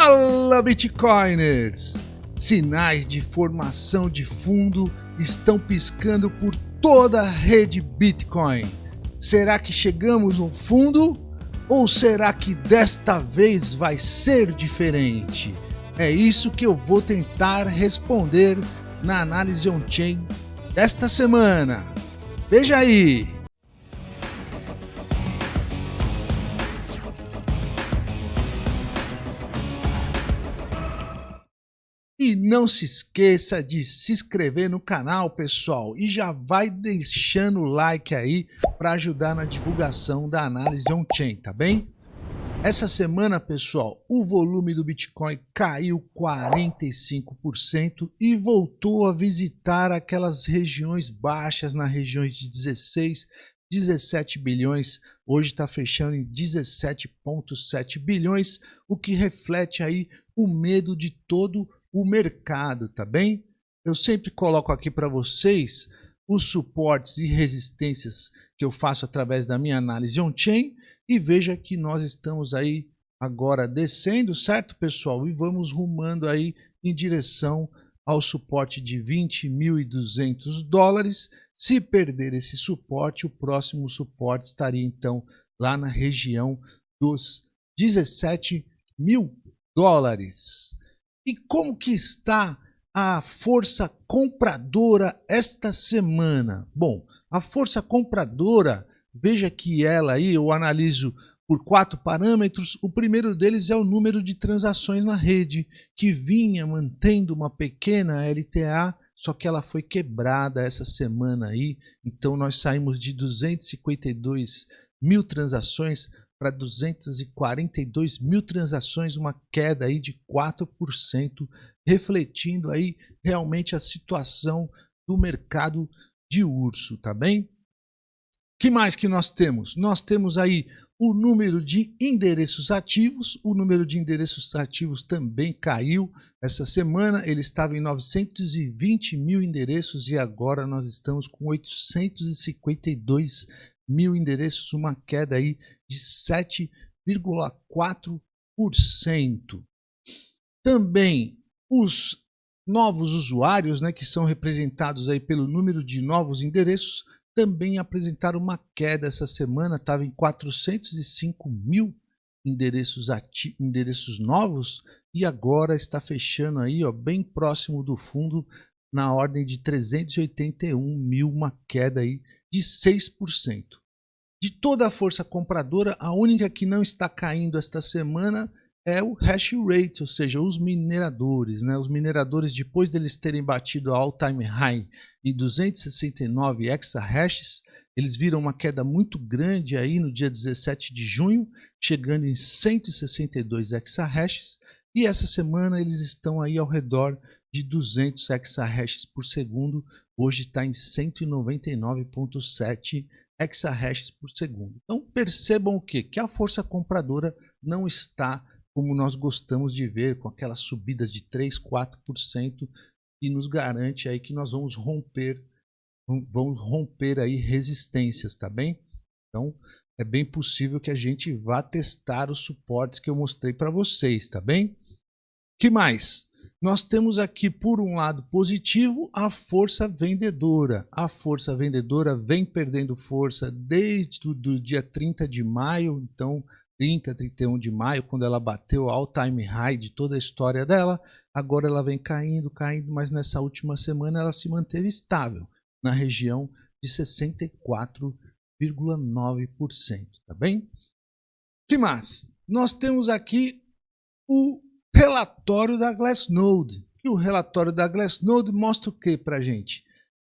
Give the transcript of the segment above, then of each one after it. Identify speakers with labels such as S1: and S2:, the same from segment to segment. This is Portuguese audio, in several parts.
S1: Fala Bitcoiners! Sinais de formação de fundo estão piscando por toda a rede Bitcoin. Será que chegamos no fundo? Ou será que desta vez vai ser diferente? É isso que eu vou tentar responder na análise on-chain desta semana. Veja aí! Não se esqueça de se inscrever no canal, pessoal, e já vai deixando o like aí para ajudar na divulgação da análise on-chain, tá bem? Essa semana, pessoal, o volume do Bitcoin caiu 45% e voltou a visitar aquelas regiões baixas, nas regiões de 16, 17 bilhões, hoje está fechando em 17,7 bilhões, o que reflete aí o medo de todo o mercado, tá bem? Eu sempre coloco aqui para vocês os suportes e resistências que eu faço através da minha análise on-chain e veja que nós estamos aí agora descendo, certo pessoal? E vamos rumando aí em direção ao suporte de 20.200 dólares. Se perder esse suporte, o próximo suporte estaria então lá na região dos 17 mil dólares. E como que está a força compradora esta semana? Bom, a força compradora, veja que ela aí, eu analiso por quatro parâmetros. O primeiro deles é o número de transações na rede, que vinha mantendo uma pequena LTA, só que ela foi quebrada essa semana aí. Então nós saímos de 252 mil transações para 242 mil transações, uma queda aí de 4%, refletindo aí realmente a situação do mercado de urso, tá bem? que mais que nós temos? Nós temos aí o número de endereços ativos, o número de endereços ativos também caiu essa semana, ele estava em 920 mil endereços e agora nós estamos com 852 mil endereços, uma queda aí de 7,4%. Também os novos usuários, né, que são representados aí pelo número de novos endereços, também apresentaram uma queda essa semana, estava em 405 mil endereços, endereços novos e agora está fechando aí ó, bem próximo do fundo na ordem de 381 mil, uma queda aí de 6%. De toda a força compradora, a única que não está caindo esta semana é o hash rate, ou seja, os mineradores. Né? Os mineradores, depois deles terem batido a all-time high em 269 exahashes, eles viram uma queda muito grande aí no dia 17 de junho, chegando em 162 exahashes, e essa semana eles estão aí ao redor de 200 exahashes por segundo, hoje está em 199.7 exahashes por segundo. Então percebam o quê? Que a força compradora não está como nós gostamos de ver, com aquelas subidas de 3, 4%, e nos garante aí que nós vamos romper, vamos romper aí resistências, tá bem? Então, é bem possível que a gente vá testar os suportes que eu mostrei para vocês, tá bem? que mais? Nós temos aqui, por um lado positivo, a força vendedora. A força vendedora vem perdendo força desde o dia 30 de maio, então 30, 31 de maio, quando ela bateu all time high de toda a história dela. Agora ela vem caindo, caindo, mas nessa última semana ela se manteve estável na região de 64,9%, tá bem? que mais? Nós temos aqui o relatório da Glassnode. E o relatório da Glassnode mostra o que para a gente?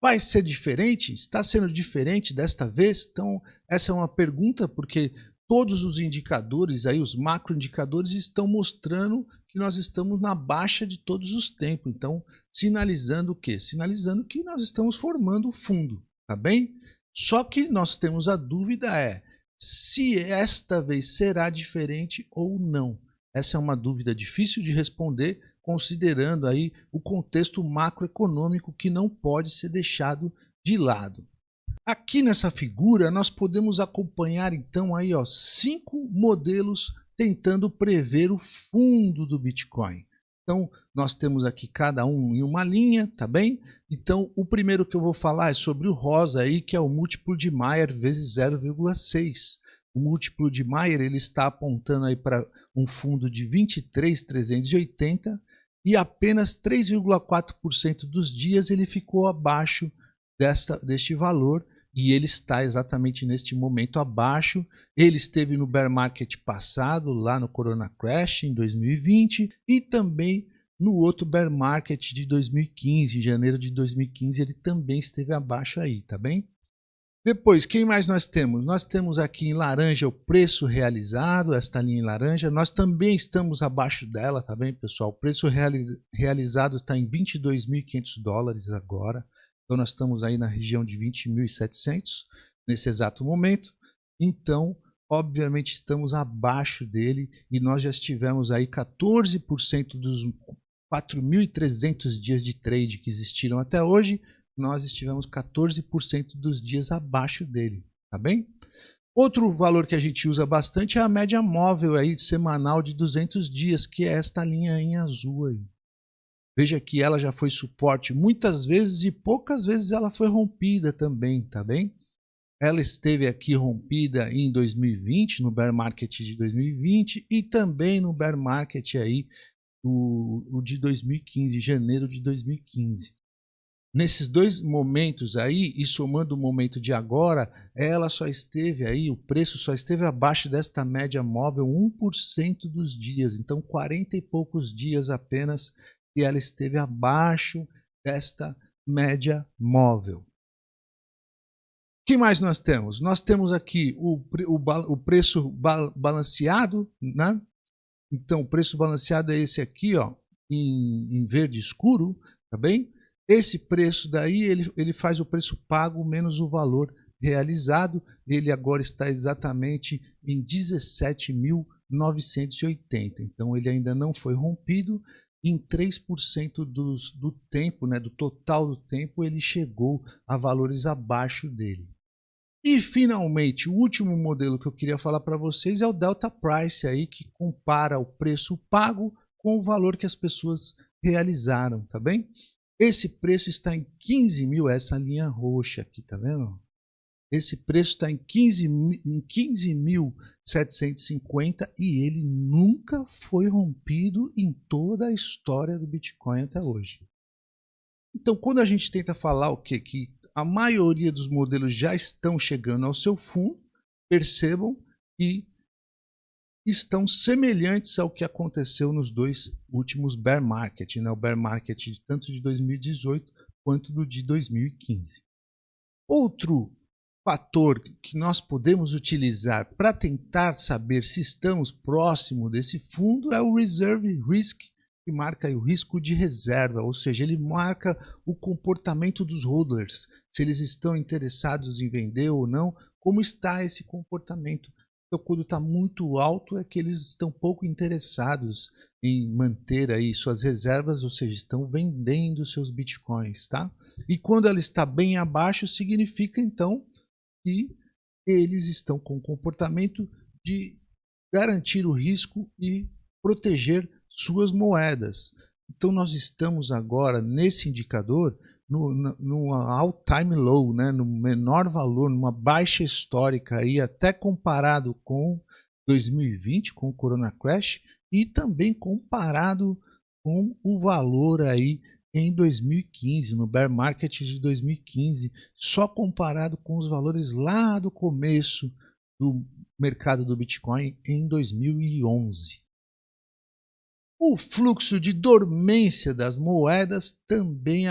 S1: Vai ser diferente? Está sendo diferente desta vez? Então, essa é uma pergunta, porque todos os indicadores, aí, os macroindicadores, estão mostrando que nós estamos na baixa de todos os tempos. Então, sinalizando o quê? Sinalizando que nós estamos formando o fundo, tá bem? Só que nós temos a dúvida é se esta vez será diferente ou não. Essa é uma dúvida difícil de responder, considerando aí o contexto macroeconômico que não pode ser deixado de lado. Aqui nessa figura nós podemos acompanhar então aí ó, cinco modelos tentando prever o fundo do Bitcoin. Então, nós temos aqui cada um em uma linha, tá bem? Então, o primeiro que eu vou falar é sobre o rosa aí, que é o múltiplo de Mayer vezes 0,6. O múltiplo de Mayer ele está apontando aí para um fundo de 23,380 e apenas 3,4% dos dias ele ficou abaixo desta, deste valor e ele está exatamente neste momento abaixo. Ele esteve no bear market passado, lá no Corona Crash em 2020 e também no outro bear market de 2015, em janeiro de 2015, ele também esteve abaixo aí, tá bem? Depois, quem mais nós temos? Nós temos aqui em laranja o preço realizado, esta linha em laranja. Nós também estamos abaixo dela, tá bem, pessoal? O preço reali realizado está em 22.500 dólares agora. Então, nós estamos aí na região de 20.700 nesse exato momento. Então, obviamente, estamos abaixo dele e nós já estivemos aí 14% dos 4.300 dias de trade que existiram até hoje nós estivemos 14% dos dias abaixo dele, tá bem? Outro valor que a gente usa bastante é a média móvel aí semanal de 200 dias, que é esta linha em azul aí. Veja que ela já foi suporte muitas vezes e poucas vezes ela foi rompida também, tá bem? Ela esteve aqui rompida em 2020, no bear market de 2020 e também no bear market aí o, o de 2015, janeiro de 2015. Nesses dois momentos aí, e somando o momento de agora, ela só esteve aí, o preço só esteve abaixo desta média móvel 1% dos dias. Então, 40 e poucos dias apenas que ela esteve abaixo desta média móvel. O que mais nós temos? Nós temos aqui o, o, o preço balanceado, né? Então, o preço balanceado é esse aqui, ó, em, em verde escuro, tá bem? Esse preço daí, ele, ele faz o preço pago menos o valor realizado. Ele agora está exatamente em 17.980. Então, ele ainda não foi rompido. Em 3% dos, do tempo, né, do total do tempo, ele chegou a valores abaixo dele. E finalmente, o último modelo que eu queria falar para vocês é o Delta Price aí que compara o preço pago com o valor que as pessoas realizaram, tá bem? Esse preço está em 15 mil, essa linha roxa aqui, tá vendo? Esse preço está em 15.750 15 e ele nunca foi rompido em toda a história do Bitcoin até hoje. Então, quando a gente tenta falar o quê? Que a maioria dos modelos já estão chegando ao seu fundo, percebam que estão semelhantes ao que aconteceu nos dois últimos bear market, né? o bear market tanto de 2018 quanto do de 2015. Outro fator que nós podemos utilizar para tentar saber se estamos próximo desse fundo é o Reserve Risk, que marca o risco de reserva, ou seja, ele marca o comportamento dos holders, se eles estão interessados em vender ou não, como está esse comportamento. Então, quando está muito alto, é que eles estão pouco interessados em manter aí suas reservas, ou seja, estão vendendo seus bitcoins, tá? E quando ela está bem abaixo, significa então que eles estão com o comportamento de garantir o risco e proteger suas moedas. Então, nós estamos agora nesse indicador no, no, no all-time low, né, no menor valor, numa baixa histórica, aí, até comparado com 2020, com o Corona Crash, e também comparado com o valor aí em 2015, no bear market de 2015, só comparado com os valores lá do começo do mercado do Bitcoin em 2011. O fluxo de dormência das moedas também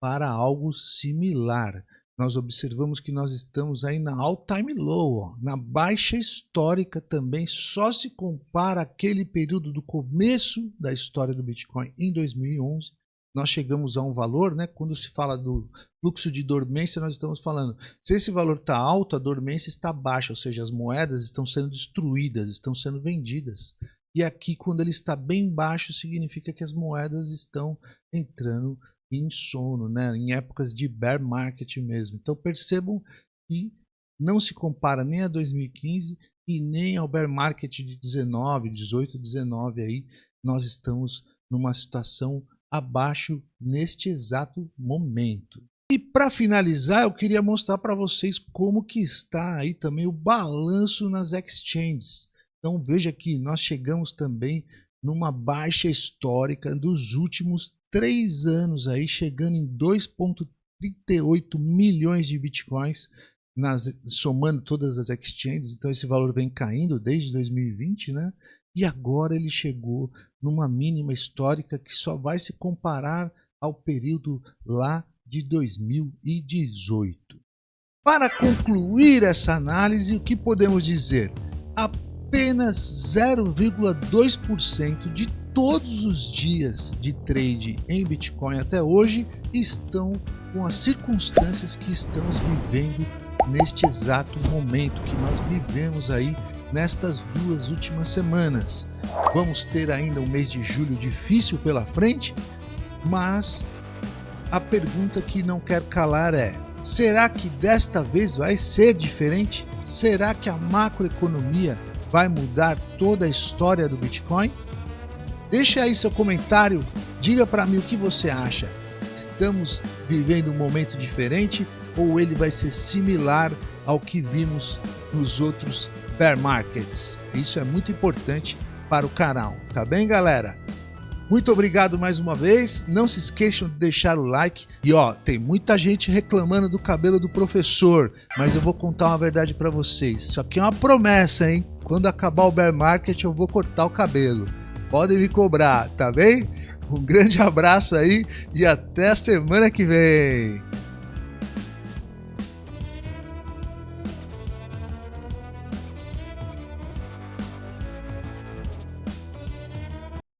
S1: para algo similar. Nós observamos que nós estamos aí na all-time low, ó, na baixa histórica também, só se compara aquele período do começo da história do Bitcoin em 2011. Nós chegamos a um valor, né? Quando se fala do fluxo de dormência, nós estamos falando, se esse valor está alto, a dormência está baixa, ou seja, as moedas estão sendo destruídas, estão sendo vendidas. E aqui, quando ele está bem baixo, significa que as moedas estão entrando em sono, né? em épocas de bear market mesmo. Então percebam que não se compara nem a 2015 e nem ao bear market de 19, 18, 19 aí, nós estamos numa situação abaixo neste exato momento. E para finalizar, eu queria mostrar para vocês como que está aí também o balanço nas exchanges. Então veja que nós chegamos também numa baixa histórica dos últimos três anos aí, chegando em 2,38 milhões de bitcoins, nas, somando todas as exchanges. Então esse valor vem caindo desde 2020, né? E agora ele chegou numa mínima histórica que só vai se comparar ao período lá de 2018. Para concluir essa análise, o que podemos dizer? Apenas 0,2% de todos os dias de trade em Bitcoin até hoje estão com as circunstâncias que estamos vivendo neste exato momento que nós vivemos aí nestas duas últimas semanas. Vamos ter ainda um mês de julho difícil pela frente, mas a pergunta que não quer calar é: será que desta vez vai ser diferente? Será que a macroeconomia vai mudar toda a história do Bitcoin? Deixa aí seu comentário, diga para mim o que você acha. Estamos vivendo um momento diferente ou ele vai ser similar ao que vimos nos outros bear markets? Isso é muito importante para o canal, tá bem, galera? Muito obrigado mais uma vez. Não se esqueçam de deixar o like. E ó, tem muita gente reclamando do cabelo do professor, mas eu vou contar uma verdade para vocês. Isso aqui é uma promessa, hein? Quando acabar o bear market, eu vou cortar o cabelo. Podem me cobrar, tá bem? Um grande abraço aí e até a semana que vem.